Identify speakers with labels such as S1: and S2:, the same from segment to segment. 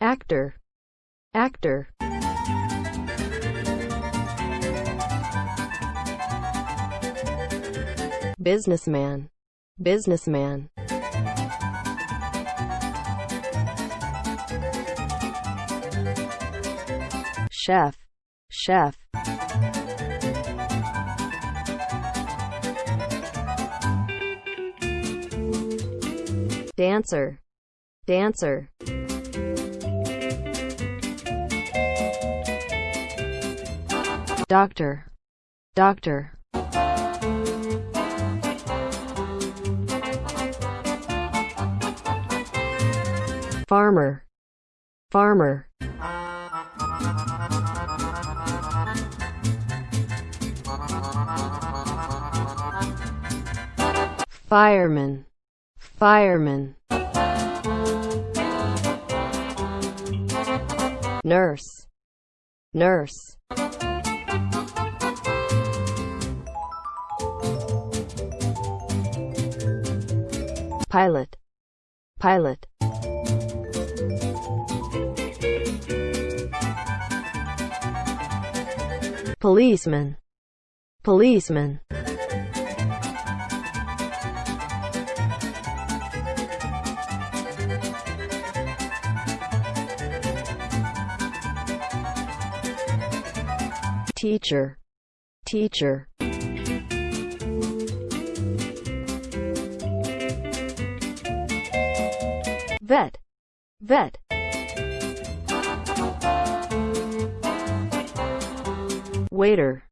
S1: actor, actor, businessman, businessman, chef, chef, dancer, dancer, doctor, doctor, farmer, farmer, fireman, fireman, nurse, nurse, pilot, pilot, policeman, policeman, teacher, teacher, vet, vet, waiter,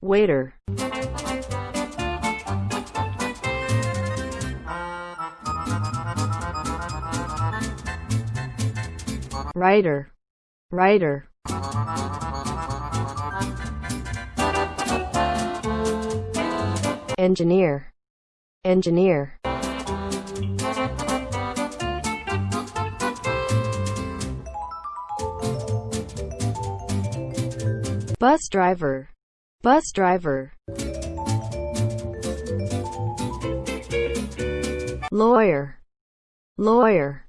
S1: waiter, writer, writer, engineer, engineer, bus driver, bus driver, lawyer, lawyer,